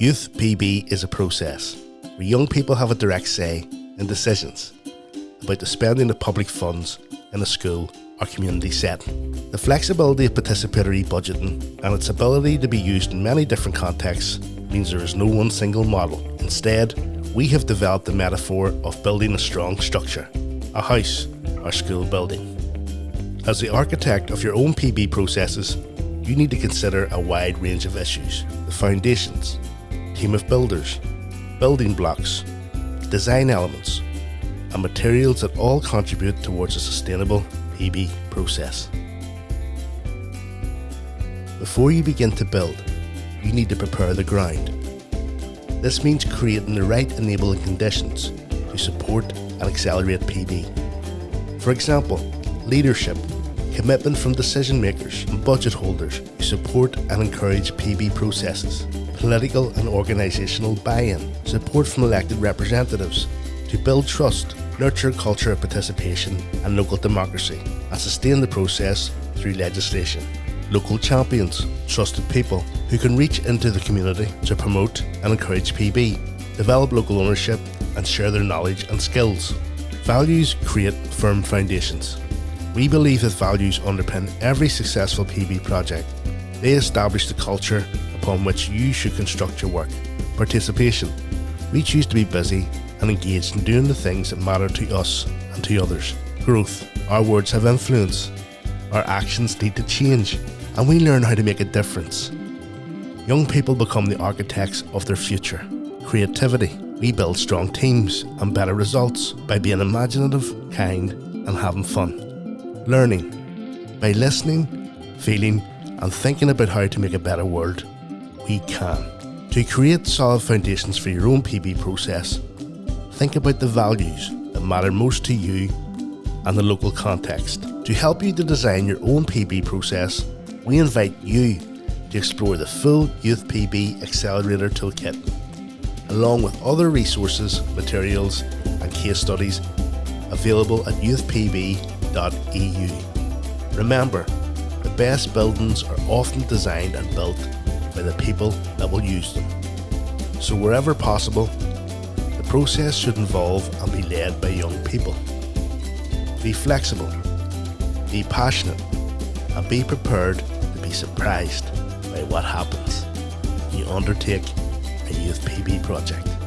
Youth PB is a process where young people have a direct say in decisions about the spending of public funds in a school or community setting. The flexibility of participatory budgeting and its ability to be used in many different contexts means there is no one single model. Instead, we have developed the metaphor of building a strong structure, a house or school building. As the architect of your own PB processes, you need to consider a wide range of issues the foundations, team of builders, building blocks, design elements, and materials that all contribute towards a sustainable PB process. Before you begin to build, you need to prepare the ground. This means creating the right enabling conditions to support and accelerate PB. For example, leadership, commitment from decision makers and budget holders who support and encourage PB processes, political and organisational buy-in, support from elected representatives to build trust, nurture culture of participation and local democracy, and sustain the process through legislation local champions, trusted people who can reach into the community to promote and encourage PB, develop local ownership and share their knowledge and skills. Values create firm foundations. We believe that values underpin every successful PB project. They establish the culture upon which you should construct your work. Participation. We choose to be busy and engaged in doing the things that matter to us and to others. Growth. Our words have influence. Our actions need to change and we learn how to make a difference. Young people become the architects of their future. Creativity. We build strong teams and better results by being imaginative, kind, and having fun. Learning. By listening, feeling, and thinking about how to make a better world, To create solid foundations for your own PB process, think about the values that matter most to you and the local context. To help you to design your own PB process, we invite you to explore the full Youth PB Accelerator Toolkit, along with other resources, materials, and case studies available at youthpb.eu. Remember, the best buildings are often designed and built by the people that will use them. So, wherever possible, the process should involve and be led by young people. Be flexible, be passionate, and be prepared to be surprised by what happens you undertake a Youth PB project.